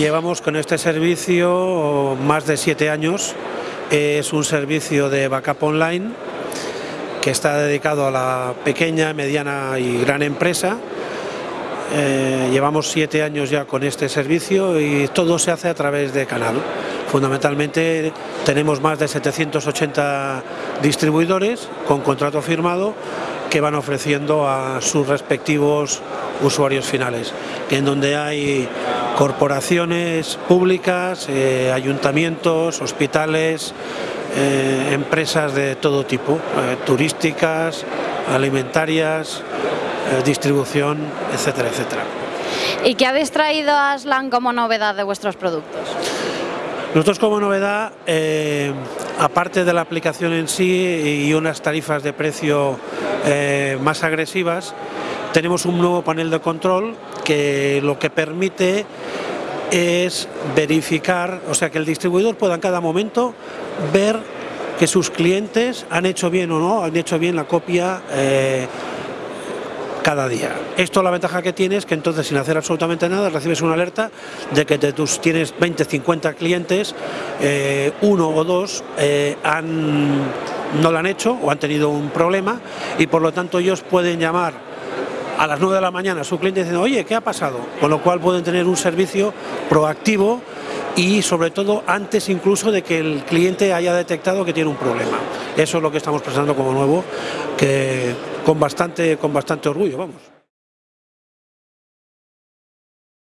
Llevamos con este servicio más de siete años. Es un servicio de backup online que está dedicado a la pequeña, mediana y gran empresa. Eh, llevamos siete años ya con este servicio y todo se hace a través de canal. Fundamentalmente tenemos más de 780 distribuidores con contrato firmado que van ofreciendo a sus respectivos usuarios finales, en donde hay corporaciones públicas, eh, ayuntamientos, hospitales, eh, empresas de todo tipo, eh, turísticas, alimentarias, distribución, etcétera, etcétera. ¿Y qué habéis traído a Aslan como novedad de vuestros productos? Nosotros como novedad, aparte de la aplicación en sí y unas tarifas de precio más agresivas, tenemos un nuevo panel de control que lo que permite es verificar, o sea que el distribuidor pueda en cada momento ver que sus clientes han hecho bien o no, han hecho bien la copia eh, cada día. Esto la ventaja que tiene es que entonces sin hacer absolutamente nada recibes una alerta de que de tus tienes 20, 50 clientes, eh, uno o dos eh, han, no lo han hecho o han tenido un problema y por lo tanto ellos pueden llamar a las 9 de la mañana su cliente diciendo, oye, ¿qué ha pasado? Con lo cual pueden tener un servicio proactivo y sobre todo antes incluso de que el cliente haya detectado que tiene un problema. Eso es lo que estamos presentando como nuevo, que con bastante, con bastante orgullo, vamos.